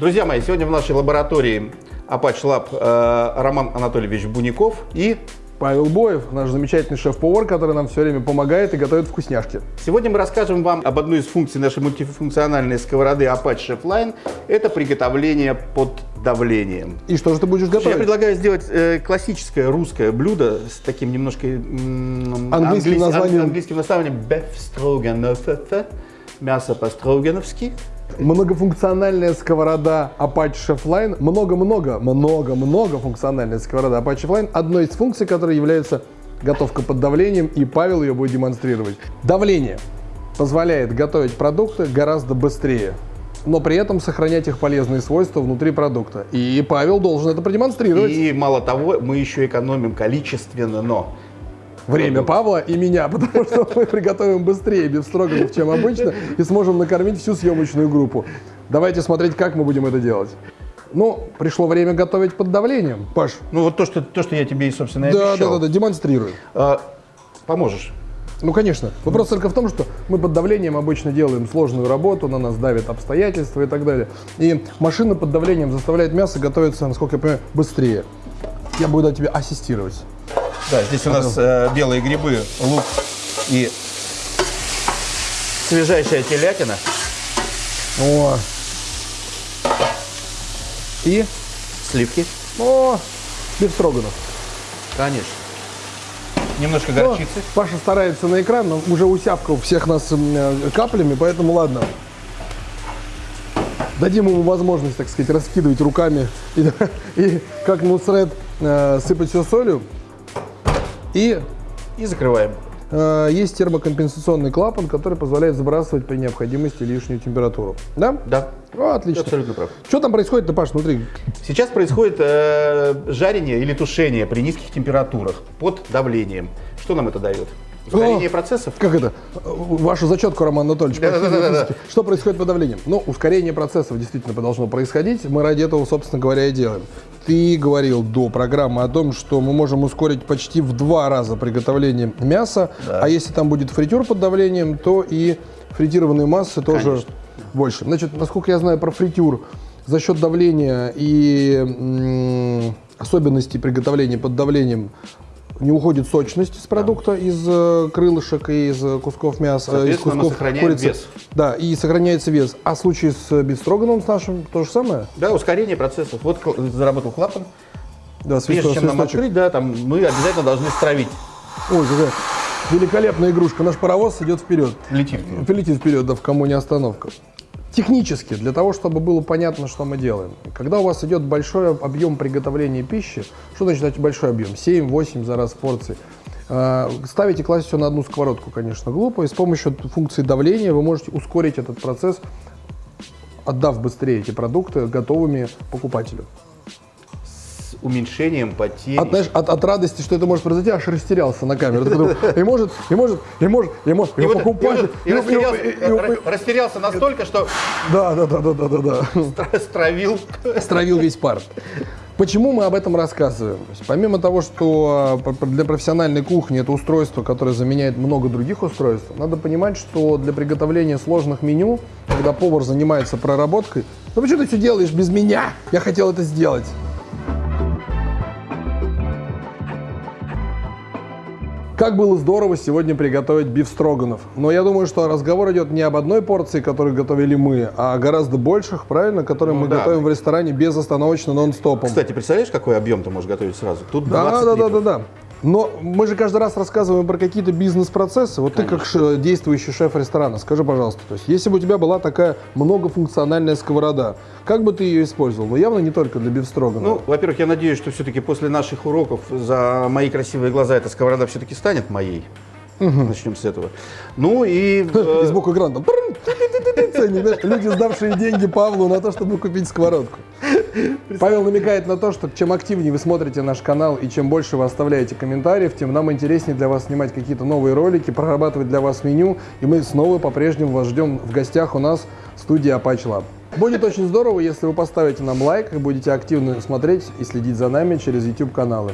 Друзья мои, сегодня в нашей лаборатории Apache Lab э, Роман Анатольевич Буников и Павел Боев, наш замечательный шеф-повар, который нам все время помогает и готовит вкусняшки. Сегодня мы расскажем вам об одной из функций нашей мультифункциональной сковороды Apache Chef Line. Это приготовление под давлением. И что же ты будешь готовить? Я предлагаю сделать э, классическое русское блюдо с таким немножко м, английским, английс, названием. английским названием beef stroganoff, мясо по-строгановски. Многофункциональная сковорода Apache Chefline, много-много, много-много функциональная сковорода Apache Chefline, одной из функций, которой является готовка под давлением, и Павел ее будет демонстрировать. Давление позволяет готовить продукты гораздо быстрее, но при этом сохранять их полезные свойства внутри продукта. И Павел должен это продемонстрировать. И мало того, мы еще экономим количественно, но время Павла и меня, потому что мы приготовим быстрее бифстроганов, чем обычно, и сможем накормить всю съемочную группу. Давайте смотреть, как мы будем это делать. Ну, пришло время готовить под давлением. Паш. Ну, вот то, что, то, что я тебе и, собственно, и да, обещал. Да, да, да, демонстрируй. А, поможешь? Ну, конечно. Вопрос только в том, что мы под давлением обычно делаем сложную работу, на нас давят обстоятельства и так далее. И машина под давлением заставляет мясо готовиться, насколько я понимаю, быстрее. Я буду тебе ассистировать. Да, здесь у нас э, белые грибы, лук и свежайшая телятина. О. И? Сливки. О, бифстроганов. Конечно. Немножко горчицы. Ну, Паша старается на экран, но уже усявкал всех нас э, каплями, поэтому ладно. Дадим ему возможность, так сказать, раскидывать руками и, и как Нусред сыпать все солью. И, и закрываем. Э, есть термокомпенсационный клапан, который позволяет сбрасывать при необходимости лишнюю температуру. Да? Да. О, отлично. Ты абсолютно прав. Что там происходит, Паш, внутри? Сейчас происходит э, жарение или тушение при низких температурах под давлением. Что нам это дает? Ускорение О, процессов? Как это? Вашу зачетку, Роман Анатольевич. Да, да, да, да. Что происходит под давлением? Ну, ускорение процессов действительно должно происходить. Мы ради этого, собственно говоря, и делаем. Ты говорил до программы о том, что мы можем ускорить почти в два раза приготовление мяса. Да. А если там будет фритюр под давлением, то и фритированные массы тоже Конечно. больше. Значит, насколько я знаю про фритюр, за счет давления и особенностей приготовления под давлением не уходит сочность с продукта, да. из э, крылышек и из э, кусков мяса, из кусков курицы. Вес. Да, и сохраняется вес. А в случае с бифстроганом с нашим то же самое? Да, ускорение процессов. Вот заработал клапан. Да, Прежде чем нам открыть, да, там мы обязательно должны стравить. Ой, какая великолепная игрушка. Наш паровоз идет вперед. Летит. Летит вперед, да, в кому не остановка. Технически, для того, чтобы было понятно, что мы делаем. Когда у вас идет большой объем приготовления пищи, что значит большой объем? 7-8 за раз порций. А, ставите, класть все на одну сковородку, конечно, глупо. И с помощью функции давления вы можете ускорить этот процесс, отдав быстрее эти продукты готовыми покупателю уменьшением потерь. От, знаешь, от, от радости, что это может произойти, аж растерялся на камеру. И может, и может, и может, и может, и покупатель. И растерялся настолько, что... Да, да, да, да, да, да. да. Стравил. Стравил весь пар. Почему мы об этом рассказываем? Помимо того, что а, для профессиональной кухни это устройство, которое заменяет много других устройств, надо понимать, что для приготовления сложных меню, когда повар занимается проработкой, ну почему ты все делаешь без меня? Я хотел это сделать. Как было здорово сегодня приготовить биф строганов. Но я думаю, что разговор идет не об одной порции, которую готовили мы, а о гораздо больших, правильно, которые ну, мы да. готовим в ресторане безостановочно, нон-стопом. Кстати, представляешь, какой объем ты можешь готовить сразу? Тут да, да, да, да, да. Но мы же каждый раз рассказываем про какие-то бизнес-процессы. Вот Конечно. ты как действующий шеф ресторана, скажи, пожалуйста, то есть если бы у тебя была такая многофункциональная сковорода, как бы ты ее использовал? Ну, явно не только для бифстрогана. Ну, во-первых, я надеюсь, что все-таки после наших уроков за мои красивые глаза эта сковорода все-таки станет моей. Угу. Начнем с этого. Ну и... И сбоку экран там... Люди, сдавшие деньги Павлу на то, чтобы купить сковородку. Павел намекает на то, что чем активнее вы смотрите наш канал и чем больше вы оставляете комментариев, тем нам интереснее для вас снимать какие-то новые ролики, прорабатывать для вас меню. И мы снова по-прежнему вас ждем в гостях у нас в студии Apache Lab. Будет очень здорово, если вы поставите нам лайк и будете активно смотреть и следить за нами через YouTube каналы.